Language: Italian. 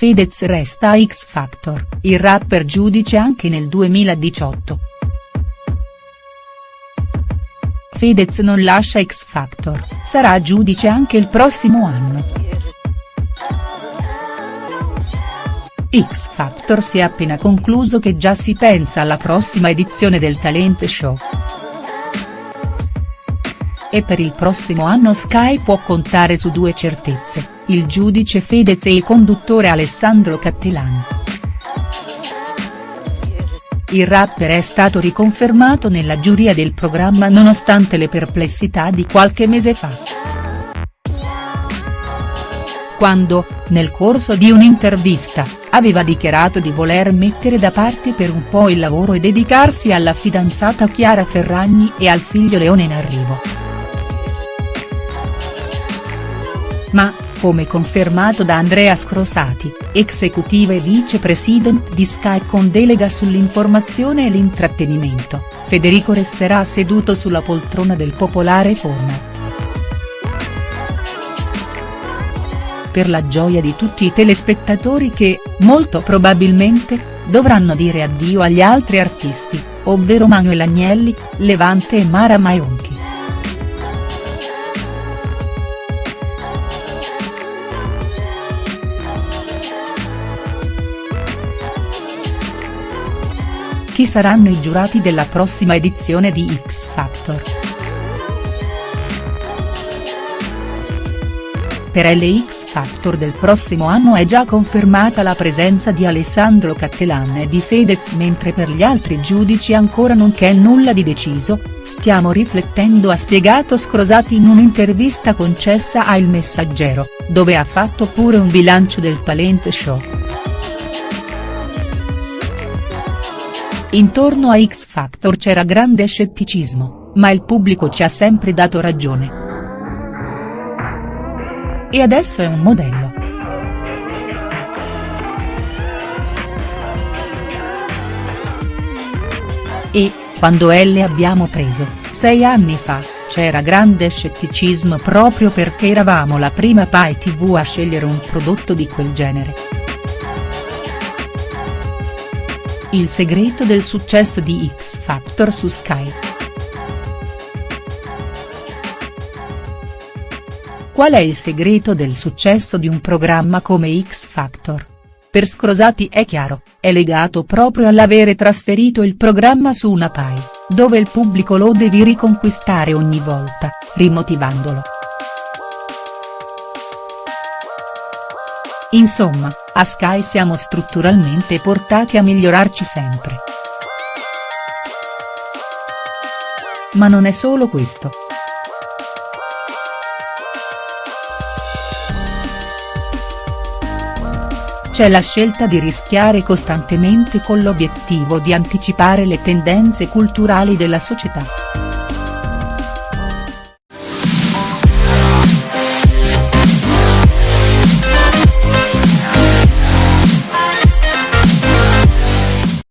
Fedez resta a X Factor, il rapper giudice anche nel 2018. Fedez non lascia X Factor, sarà giudice anche il prossimo anno. X Factor si è appena concluso che già si pensa alla prossima edizione del talent show e per il prossimo anno Sky può contare su due certezze, il giudice Fedez e il conduttore Alessandro Cattelan. Il rapper è stato riconfermato nella giuria del programma nonostante le perplessità di qualche mese fa. Quando, nel corso di un'intervista, aveva dichiarato di voler mettere da parte per un po' il lavoro e dedicarsi alla fidanzata Chiara Ferragni e al figlio Leone in arrivo. ma, come confermato da Andrea Scrosati, executiva e vicepresident di Sky con delega sull'informazione e l'intrattenimento, Federico resterà seduto sulla poltrona del popolare format. Per la gioia di tutti i telespettatori che, molto probabilmente, dovranno dire addio agli altri artisti, ovvero Manuel Agnelli, Levante e Mara Maionchi. Chi saranno i giurati della prossima edizione di X Factor?. Per LX Factor del prossimo anno è già confermata la presenza di Alessandro Cattelan e di Fedez mentre per gli altri giudici ancora non c'è nulla di deciso, stiamo riflettendo ha spiegato Scrosati in un'intervista concessa a Il Messaggero, dove ha fatto pure un bilancio del talent show. Intorno a X Factor c'era grande scetticismo, ma il pubblico ci ha sempre dato ragione. E adesso è un modello. E, quando L abbiamo preso, sei anni fa, c'era grande scetticismo proprio perché eravamo la prima Pai TV a scegliere un prodotto di quel genere. Il segreto del successo di X Factor su Sky. Qual è il segreto del successo di un programma come X Factor? Per Scrosati è chiaro, è legato proprio all'avere trasferito il programma su una Pai, dove il pubblico lo devi riconquistare ogni volta, rimotivandolo. Insomma, a Sky siamo strutturalmente portati a migliorarci sempre. Ma non è solo questo. C'è la scelta di rischiare costantemente con l'obiettivo di anticipare le tendenze culturali della società.